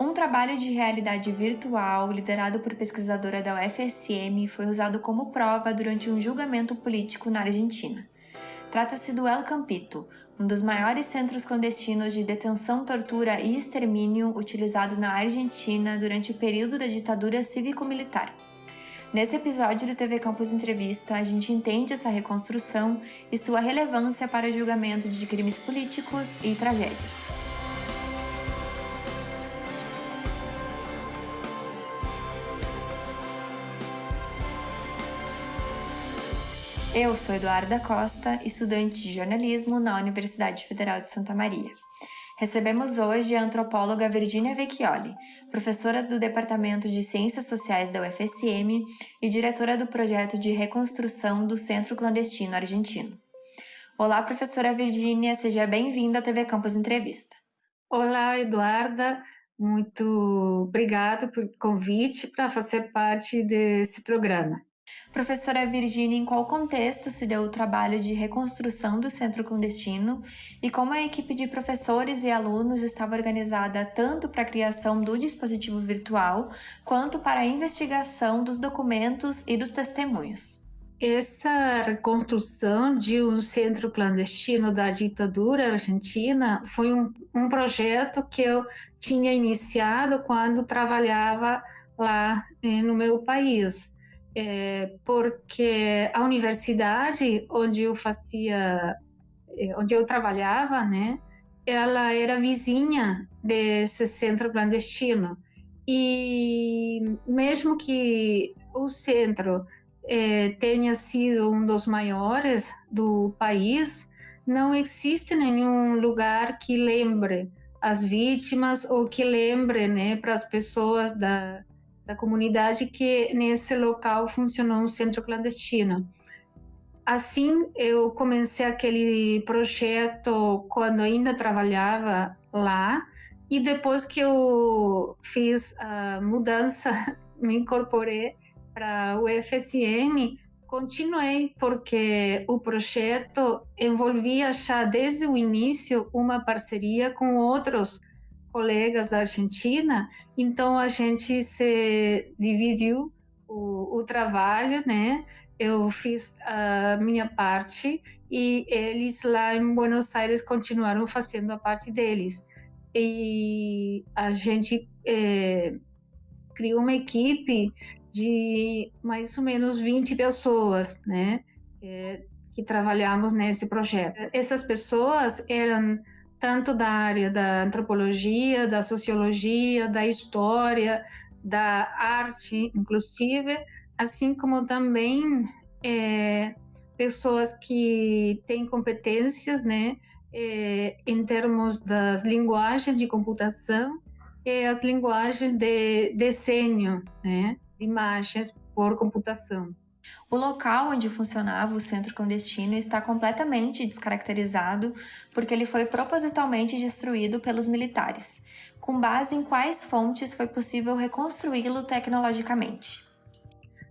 Um trabalho de realidade virtual, liderado por pesquisadora da UFSM, foi usado como prova durante um julgamento político na Argentina. Trata-se do El Campito, um dos maiores centros clandestinos de detenção, tortura e extermínio utilizado na Argentina durante o período da ditadura cívico-militar. Nesse episódio do TV Campus Entrevista, a gente entende essa reconstrução e sua relevância para o julgamento de crimes políticos e tragédias. Eu sou Eduarda Costa, estudante de jornalismo na Universidade Federal de Santa Maria. Recebemos hoje a antropóloga Virginia Vecchioli, professora do Departamento de Ciências Sociais da UFSM e diretora do projeto de reconstrução do Centro Clandestino Argentino. Olá, professora Virginia, seja bem-vinda à TV Campus Entrevista. Olá, Eduarda, muito obrigada pelo convite para fazer parte desse programa. Professora Virginia, em qual contexto se deu o trabalho de reconstrução do centro clandestino e como a equipe de professores e alunos estava organizada tanto para a criação do dispositivo virtual quanto para a investigação dos documentos e dos testemunhos? Essa reconstrução de um centro clandestino da ditadura argentina foi um, um projeto que eu tinha iniciado quando trabalhava lá eh, no meu país é, porque a universidade onde eu fazia, é, onde eu trabalhava, né, ela era vizinha desse centro clandestino. E mesmo que o centro é, tenha sido um dos maiores do país, não existe nenhum lugar que lembre as vítimas ou que lembre né, para as pessoas da, da comunidade que nesse local funcionou um centro clandestino. Assim, eu comecei aquele projeto quando ainda trabalhava lá, e depois que eu fiz a mudança, me incorporei para o FSM, continuei, porque o projeto envolvia já desde o início uma parceria com outros colegas da Argentina, então a gente se dividiu o, o trabalho, né? Eu fiz a minha parte e eles lá em Buenos Aires continuaram fazendo a parte deles. E a gente é, criou uma equipe de mais ou menos 20 pessoas, né? É, que trabalhamos nesse projeto. Essas pessoas eram tanto da área da antropologia, da sociologia, da história, da arte, inclusive, assim como também é, pessoas que têm competências, né, é, em termos das linguagens de computação e as linguagens de desenho, né, imagens por computação. O local onde funcionava o centro clandestino está completamente descaracterizado porque ele foi propositalmente destruído pelos militares. Com base em quais fontes foi possível reconstruí-lo tecnologicamente?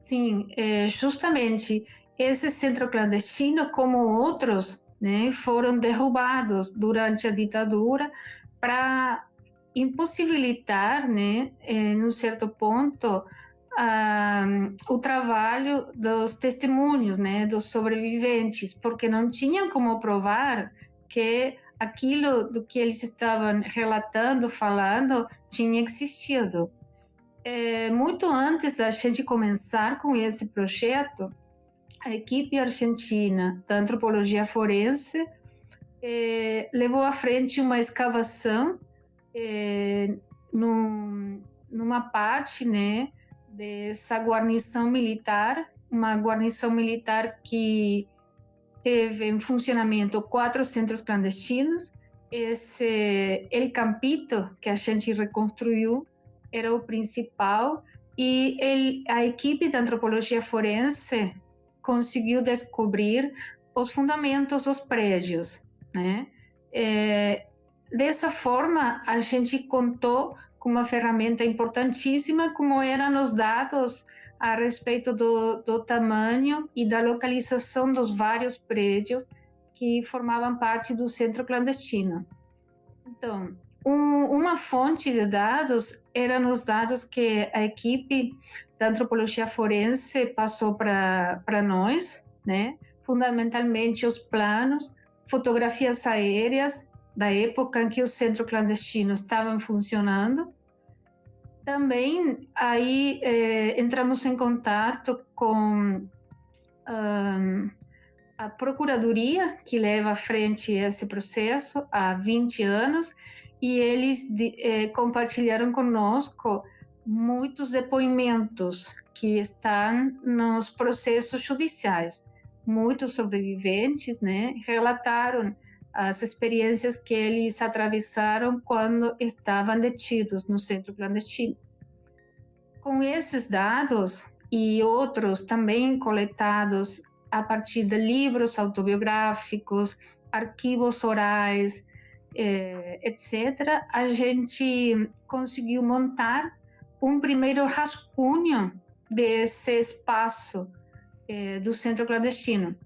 Sim, é, justamente esse centro clandestino, como outros, né, foram derrubados durante a ditadura para impossibilitar, né, em um certo ponto, o trabalho dos testemunhos, né, dos sobreviventes, porque não tinham como provar que aquilo do que eles estavam relatando, falando, tinha existido. É, muito antes da gente começar com esse projeto, a equipe argentina da antropologia forense é, levou à frente uma escavação é, num, numa parte, né, dessa guarnição militar, uma guarnição militar que teve em funcionamento quatro centros clandestinos. Esse El Campito, que a gente reconstruiu, era o principal, e ele, a equipe de antropologia forense conseguiu descobrir os fundamentos dos prédios. Né? É, dessa forma, a gente contou com uma ferramenta importantíssima, como eram os dados a respeito do, do tamanho e da localização dos vários prédios que formavam parte do centro clandestino. Então, um, uma fonte de dados eram os dados que a equipe da antropologia forense passou para nós, né? fundamentalmente os planos, fotografias aéreas da época em que os centros clandestinos estavam funcionando. Também aí eh, entramos em contato com um, a procuradoria que leva à frente esse processo há 20 anos e eles de, eh, compartilharam conosco muitos depoimentos que estão nos processos judiciais. Muitos sobreviventes, né, relataram as experiências que eles atravessaram quando estavam detidos no centro clandestino. Com esses dados e outros também coletados a partir de livros autobiográficos, arquivos orais, eh, etc., a gente conseguiu montar um primeiro rascunho desse espaço eh, do centro clandestino.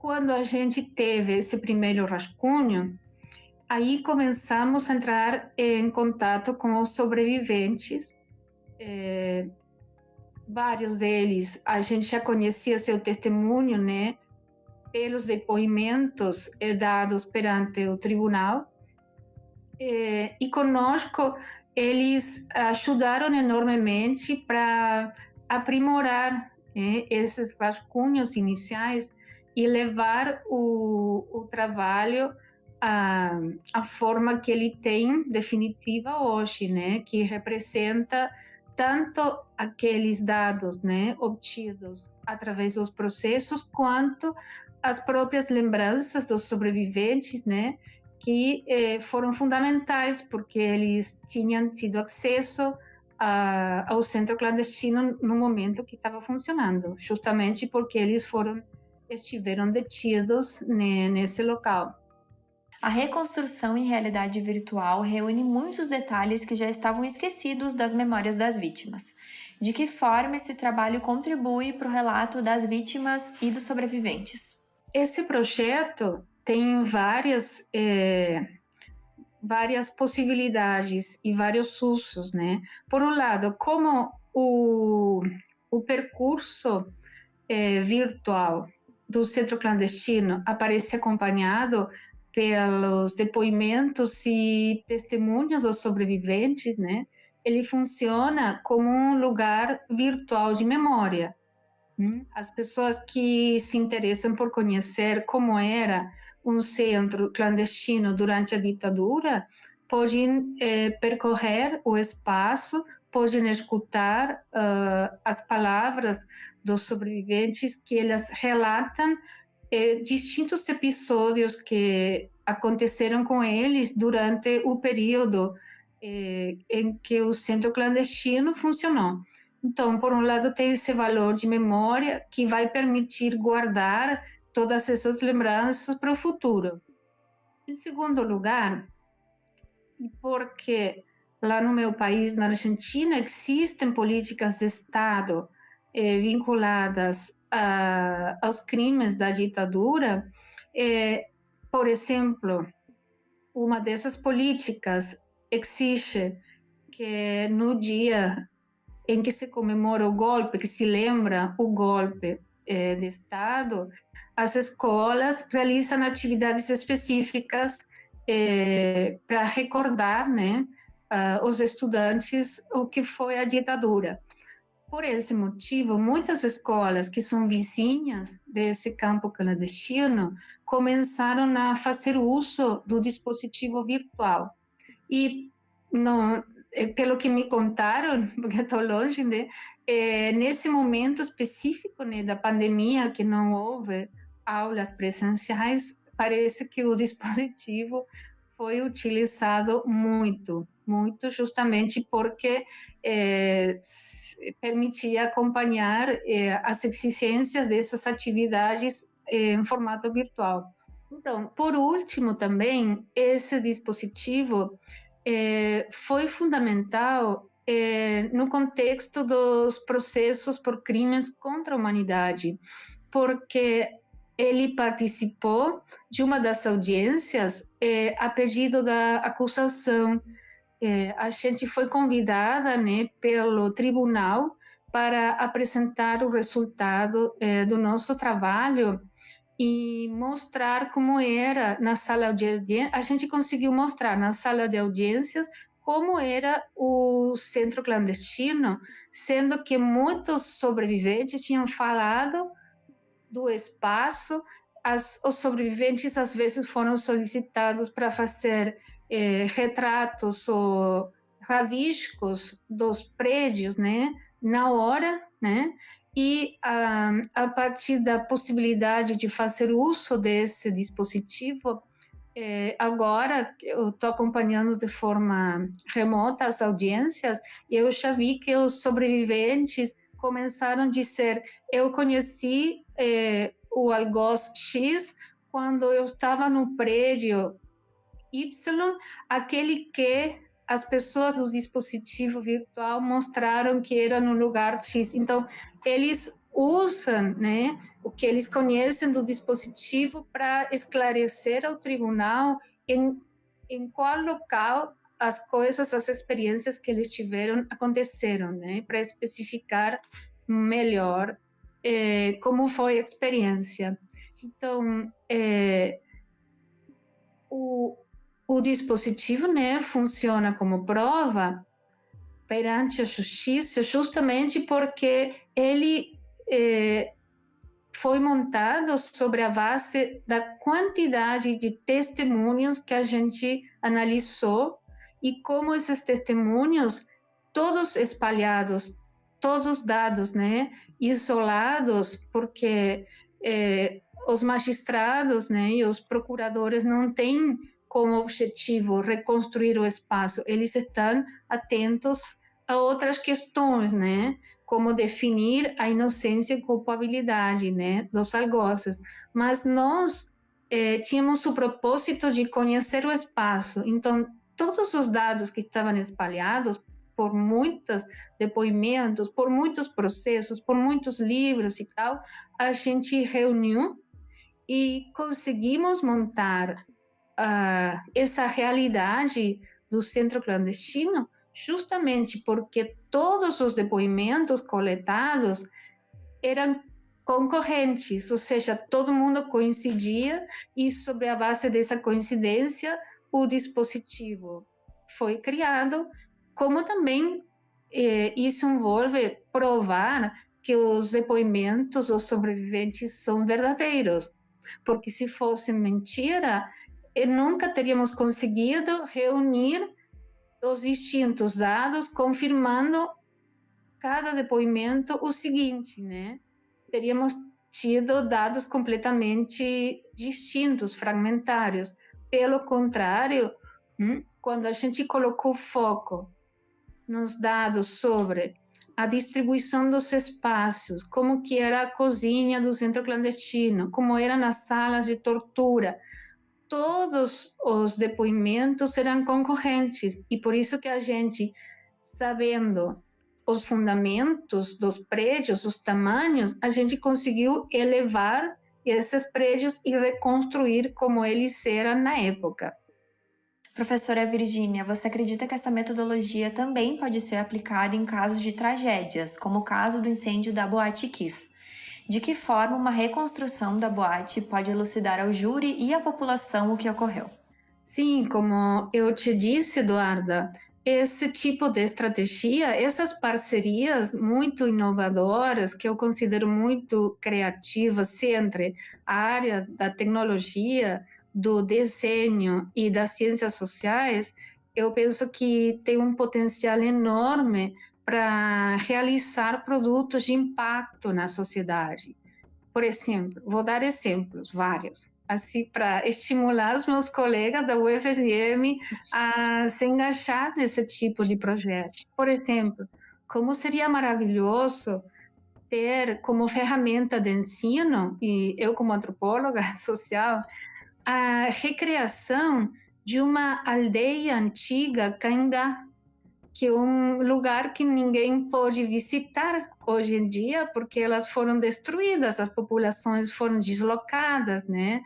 Quando a gente teve esse primeiro rascunho, aí começamos a entrar em contato com os sobreviventes. Eh, vários deles a gente já conhecia seu testemunho, né? Pelos depoimentos dados perante o tribunal. Eh, e conosco eles ajudaram enormemente para aprimorar né, esses rascunhos iniciais e levar o, o trabalho à, à forma que ele tem definitiva hoje, né, que representa tanto aqueles dados né, obtidos através dos processos, quanto as próprias lembranças dos sobreviventes, né, que eh, foram fundamentais, porque eles tinham tido acesso a, ao centro clandestino no momento que estava funcionando, justamente porque eles foram estiveram detidos nesse local. A reconstrução em realidade virtual reúne muitos detalhes que já estavam esquecidos das memórias das vítimas. De que forma esse trabalho contribui para o relato das vítimas e dos sobreviventes? Esse projeto tem várias, é, várias possibilidades e vários usos, né? Por um lado, como o, o percurso é, virtual do centro clandestino aparece acompanhado pelos depoimentos e testemunhos dos sobreviventes, né? Ele funciona como um lugar virtual de memória. Hum? As pessoas que se interessam por conhecer como era um centro clandestino durante a ditadura podem eh, percorrer o espaço, podem escutar uh, as palavras dos sobreviventes que elas relatam eh, distintos episódios que aconteceram com eles durante o período eh, em que o centro clandestino funcionou. Então, por um lado, tem esse valor de memória que vai permitir guardar todas essas lembranças para o futuro. Em segundo lugar, porque lá no meu país, na Argentina, existem políticas de Estado eh, vinculadas a, aos crimes da ditadura, eh, por exemplo, uma dessas políticas exige que no dia em que se comemora o golpe, que se lembra o golpe eh, de Estado, as escolas realizam atividades específicas para recordar né, uh, os estudantes o que foi a ditadura. Por esse motivo, muitas escolas que são vizinhas desse campo clandestino começaram a fazer uso do dispositivo virtual. E não, eh, pelo que me contaram, porque estou longe, né, é, nesse momento específico né, da pandemia, que não houve aulas presenciais, parece que o dispositivo foi utilizado muito, muito justamente porque é, permitia acompanhar é, as exigências dessas atividades é, em formato virtual. Então, por último, também, esse dispositivo foi fundamental no contexto dos processos por crimes contra a humanidade, porque ele participou de uma das audiências é, a pedido da acusação. É, a gente foi convidada né, pelo tribunal para apresentar o resultado é, do nosso trabalho e mostrar como era na sala de audiências. A gente conseguiu mostrar na sala de audiências como era o centro clandestino, sendo que muitos sobreviventes tinham falado do espaço. As, os sobreviventes às vezes foram solicitados para fazer eh, retratos ou rabiscos dos prédios, né, na hora, né, e a, a partir da possibilidade de fazer uso desse dispositivo, eh, agora eu estou acompanhando de forma remota as audiências e eu já vi que os sobreviventes começaram a dizer: eu conheci é, o algoz X quando eu estava no prédio Y, aquele que as pessoas do dispositivo virtual mostraram que era no lugar X. Então, eles usam né, o que eles conhecem do dispositivo para esclarecer ao tribunal em, em qual local as coisas, as experiências que eles tiveram aconteceram, né, para especificar melhor é, como foi a experiência. Então, é, o, o dispositivo né, funciona como prova perante a justiça justamente porque ele é, foi montado sobre a base da quantidade de testemunhos que a gente analisou e como esses testemunhos, todos espalhados, todos os dados, né, isolados, porque é, os magistrados, né, e os procuradores não têm como objetivo reconstruir o espaço, eles estão atentos a outras questões, né, como definir a inocência e culpabilidade, né, dos algozes. Mas nós é, tínhamos o propósito de conhecer o espaço, então todos os dados que estavam espalhados por muitos depoimentos, por muitos processos, por muitos livros e tal, a gente reuniu e conseguimos montar uh, essa realidade do centro clandestino justamente porque todos os depoimentos coletados eram concorrentes, ou seja, todo mundo coincidia e sobre a base dessa coincidência o dispositivo foi criado como também eh, isso envolve provar que os depoimentos dos sobreviventes são verdadeiros, porque se fosse mentira, eh, nunca teríamos conseguido reunir os distintos dados, confirmando cada depoimento o seguinte, né? Teríamos tido dados completamente distintos, fragmentários. Pelo contrário, hum, quando a gente colocou foco nos dados sobre a distribuição dos espaços, como que era a cozinha do centro clandestino, como eram nas salas de tortura. Todos os depoimentos eram concorrentes e por isso que a gente, sabendo os fundamentos dos prédios, os tamanhos, a gente conseguiu elevar esses prédios e reconstruir como eles eram na época. Professora Virgínia, você acredita que essa metodologia também pode ser aplicada em casos de tragédias, como o caso do incêndio da Boate Kiss? De que forma uma reconstrução da boate pode elucidar ao júri e à população o que ocorreu? Sim, como eu te disse, Eduarda, esse tipo de estratégia, essas parcerias muito inovadoras, que eu considero muito criativas entre a área da tecnologia, do desenho e das ciências sociais, eu penso que tem um potencial enorme para realizar produtos de impacto na sociedade. Por exemplo, vou dar exemplos, vários, assim, para estimular os meus colegas da UFSM a se engajar nesse tipo de projeto. Por exemplo, como seria maravilhoso ter como ferramenta de ensino, e eu como antropóloga social, a recriação de uma aldeia antiga Caingá, que é um lugar que ninguém pode visitar hoje em dia, porque elas foram destruídas, as populações foram deslocadas, né?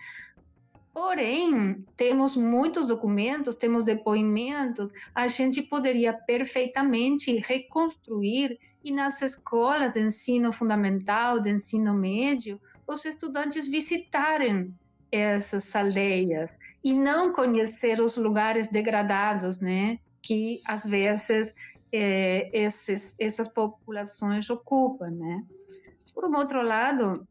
Porém, temos muitos documentos, temos depoimentos, a gente poderia perfeitamente reconstruir e nas escolas de ensino fundamental, de ensino médio, os estudantes visitarem essas aldeias e não conhecer os lugares degradados, né? que às vezes é, esses, essas populações ocupam, né? Por um outro lado,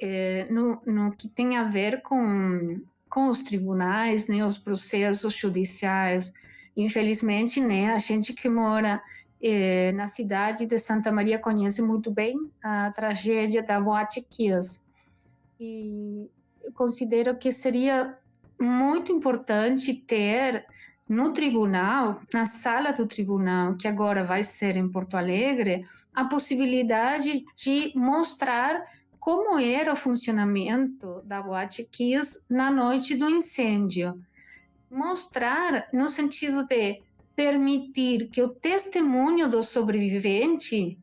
é, no, no, que tem a ver com, com os tribunais, né, os processos judiciais, infelizmente, né, a gente que mora é, na cidade de Santa Maria conhece muito bem a tragédia da Boate Kiss. E considero que seria muito importante ter no tribunal, na sala do tribunal, que agora vai ser em Porto Alegre, a possibilidade de mostrar como era o funcionamento da Boate Kiss na noite do incêndio. Mostrar no sentido de permitir que o testemunho do sobrevivente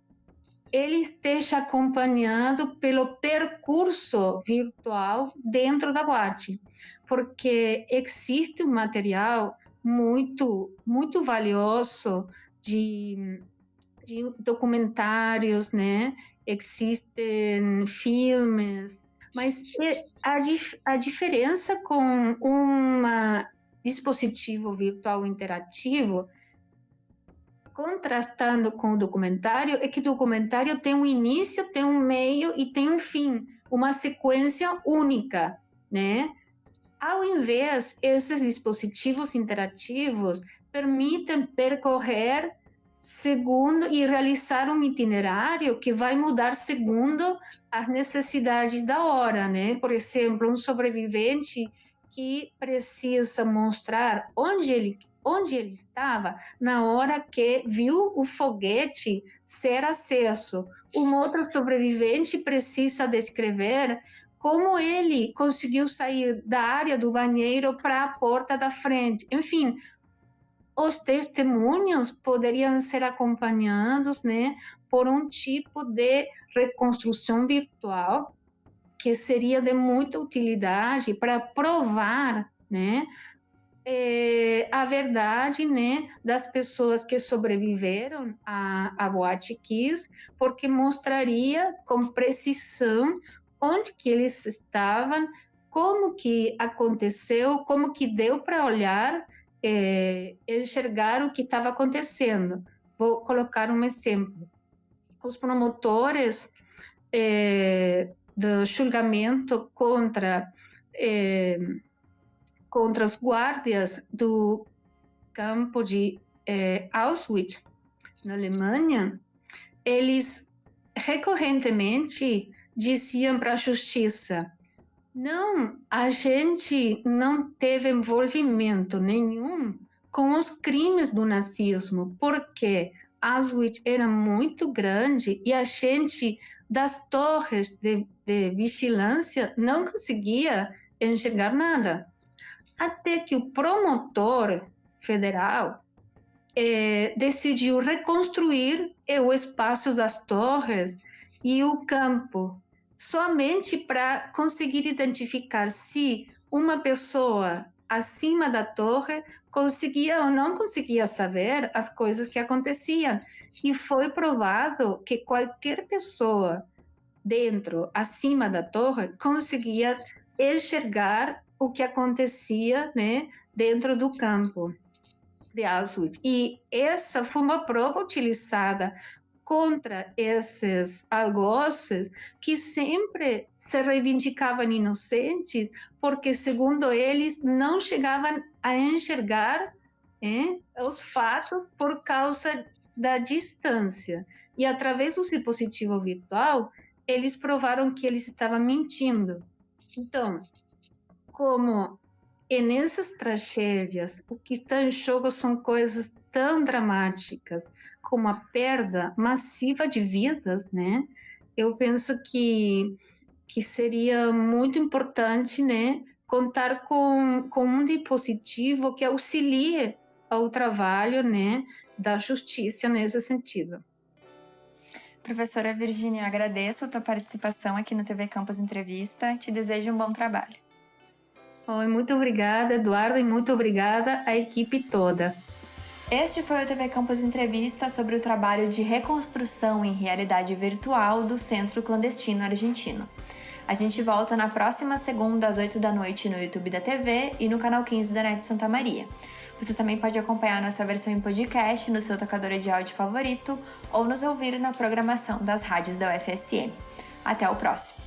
ele esteja acompanhado pelo percurso virtual dentro da boate, porque existe um material muito, muito valioso de, de documentários, né? Existem filmes, mas a, a diferença com um dispositivo virtual interativo contrastando com o documentário é que o documentário tem um início, tem um meio e tem um fim, uma sequência única, né? Ao invés, esses dispositivos interativos permitem percorrer segundo e realizar um itinerário que vai mudar segundo as necessidades da hora, né? Por exemplo, um sobrevivente que precisa mostrar onde ele onde ele estava na hora que viu o foguete ser acesso. Um outro sobrevivente precisa descrever como ele conseguiu sair da área do banheiro para a porta da frente. Enfim, os testemunhos poderiam ser acompanhados, né, por um tipo de reconstrução virtual que seria de muita utilidade para provar, né, é, a verdade, né, das pessoas que sobreviveram à, à Boate Kiss, porque mostraria com precisão onde que eles estavam, como que aconteceu, como que deu para olhar, é, enxergar o que estava acontecendo. Vou colocar um exemplo. Os promotores é, do julgamento contra é, contra os guardas do campo de Auschwitz na Alemanha, eles recorrentemente diziam para a justiça: não, a gente não teve envolvimento nenhum com os crimes do nazismo, porque Auschwitz era muito grande e a gente das torres de, de vigilância não conseguia enxergar nada. Até que o promotor federal eh, decidiu reconstruir o espaço das torres e o campo somente para conseguir identificar se uma pessoa acima da torre conseguia ou não conseguia saber as coisas que aconteciam. E foi provado que qualquer pessoa dentro, acima da torre, conseguia enxergar o que acontecia né, dentro do campo de Auschwitz. E essa foi uma prova utilizada contra esses algozes que sempre se reivindicavam inocentes, porque, segundo eles, não chegavam a enxergar é, os fatos por causa da distância. E através do dispositivo virtual, eles provaram que eles estavam mentindo. Então, como e nessas tragédias, o que está em jogo são coisas tão dramáticas como a perda massiva de vidas, né? Eu penso que que seria muito importante, né, contar com, com um dispositivo que auxilie ao trabalho, né, da justiça nesse sentido. Professora Virginia, agradeço a tua participação aqui no TV Campus Entrevista. Te desejo um bom trabalho. Oi, muito obrigada, Eduardo, e muito obrigada à equipe toda. Este foi o TV Campus Entrevista sobre o trabalho de reconstrução em realidade virtual do Centro Clandestino Argentino. A gente volta na próxima segunda às 8 da noite no YouTube da TV e no canal 15 da NET Santa Maria. Você também pode acompanhar nossa versão em podcast no seu tocador de áudio favorito ou nos ouvir na programação das rádios da UFSM. Até o próximo!